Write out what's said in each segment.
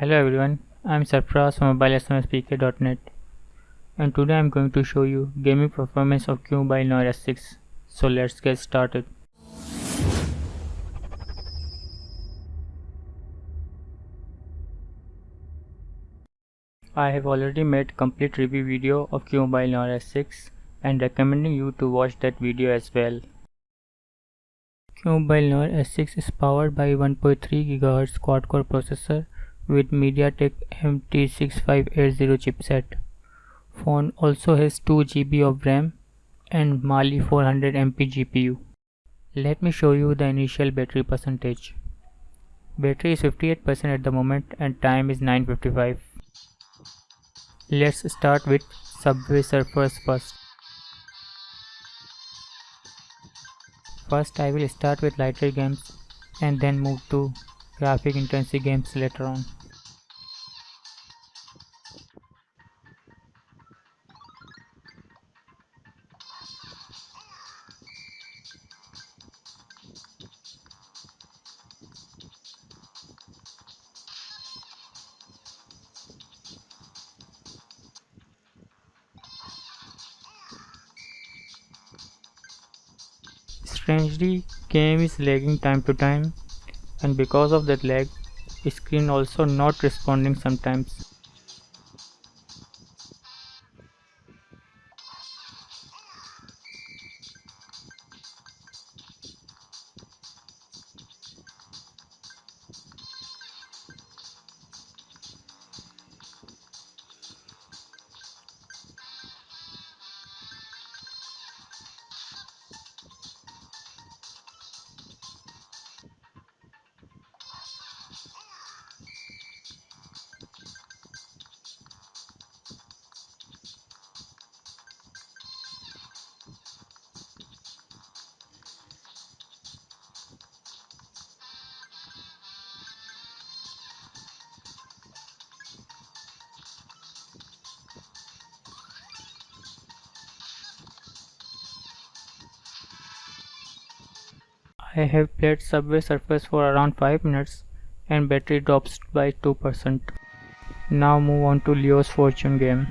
Hello everyone, I am Sarfraz from mobilesmspk.net and today I am going to show you gaming performance of QMobile Noir S6. So let's get started. I have already made complete review video of QMobile Noir S6 and recommending you to watch that video as well. QMobile Noir S6 is powered by 1.3 GHz quad-core processor with MediaTek MT6580 chipset. Phone also has 2 GB of RAM and Mali 400 MP GPU. Let me show you the initial battery percentage. Battery is 58% at the moment and time is 9.55. Let's start with Subway Surfers first. First I will start with lighter games and then move to graphic intensive games later on. Strangely, game is lagging time to time and because of that lag, screen also not responding sometimes. I have played Subway Surfers for around 5 minutes and battery drops by 2%. Now move on to Leo's Fortune game.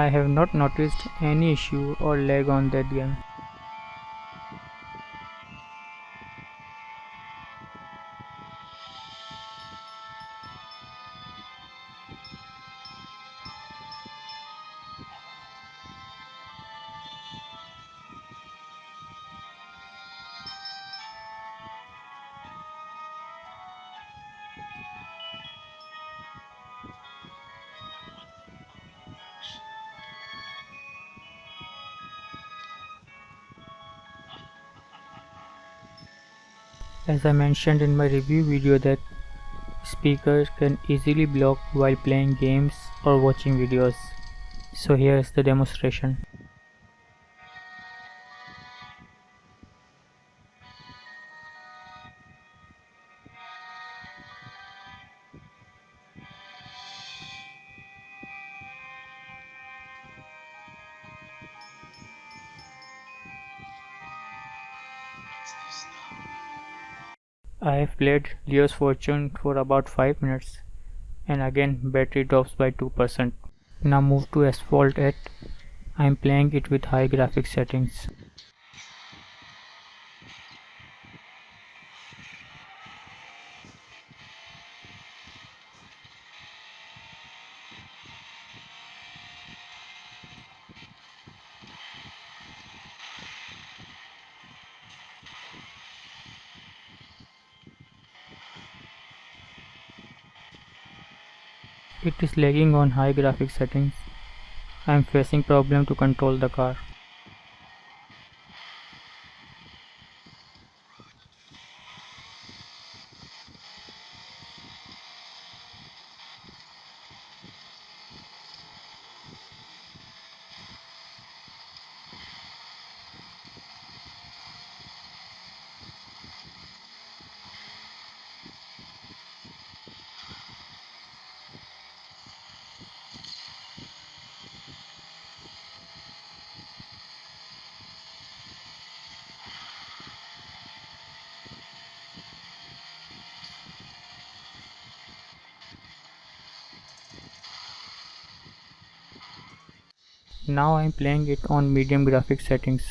I have not noticed any issue or lag on that game. As I mentioned in my review video that speakers can easily block while playing games or watching videos. So here is the demonstration. It's I have played Leo's Fortune for about 5 minutes and again battery drops by 2%. Now move to Asphalt 8. I am playing it with high graphics settings. It is lagging on high graphics settings. I am facing problem to control the car. Now I am playing it on medium graphics settings.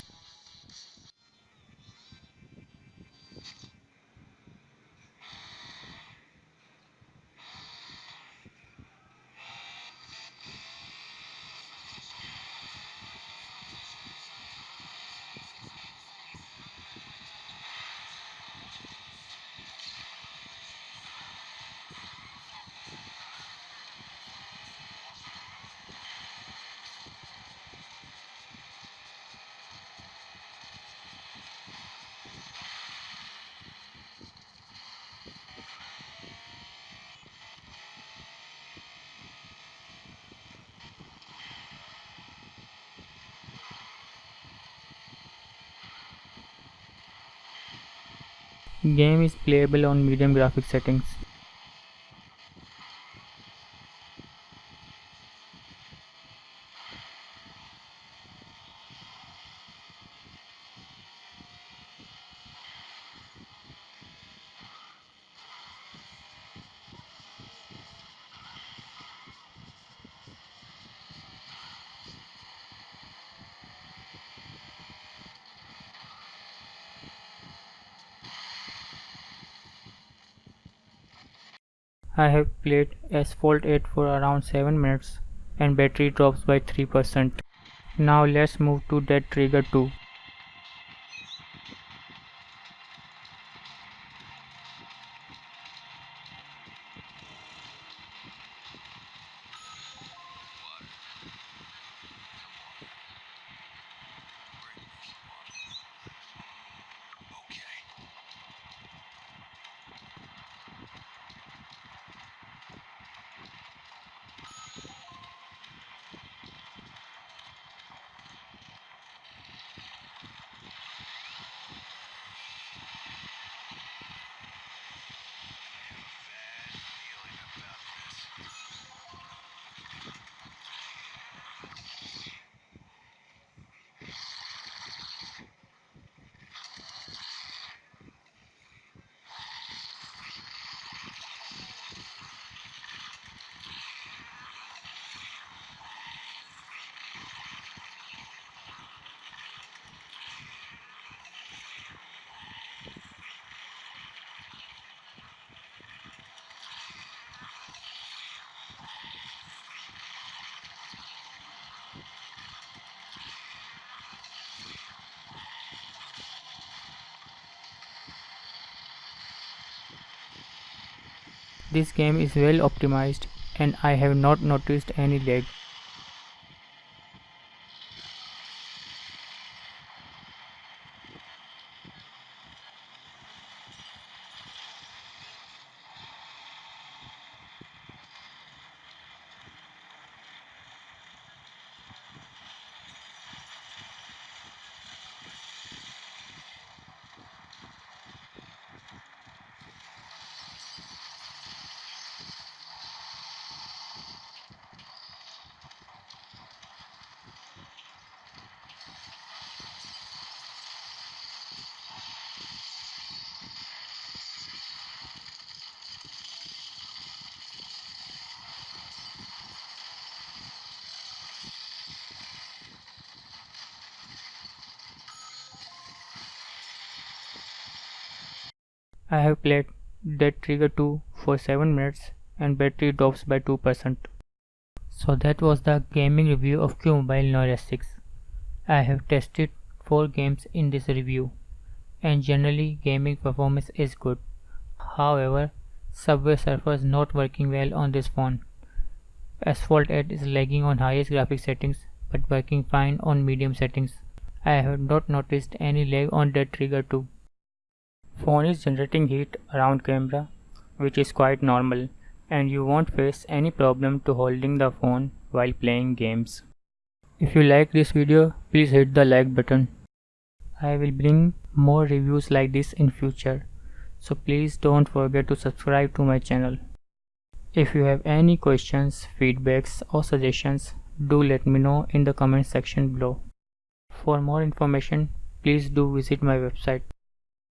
Game is playable on medium graphics settings. I have played Asphalt 8 for around 7 minutes and battery drops by 3%. Now let's move to Dead Trigger 2. This game is well optimized and I have not noticed any lag. I have played Dead Trigger 2 for 7 minutes and battery drops by 2%. So that was the gaming review of QMobile Noir S6. I have tested 4 games in this review and generally gaming performance is good. However, Subway Surfer is not working well on this phone. Asphalt 8 is lagging on highest graphic settings but working fine on medium settings. I have not noticed any lag on Dead Trigger 2. Phone is generating heat around camera which is quite normal and you won't face any problem to holding the phone while playing games. If you like this video, please hit the like button. I will bring more reviews like this in future, so please don't forget to subscribe to my channel. If you have any questions, feedbacks or suggestions, do let me know in the comment section below. For more information, please do visit my website.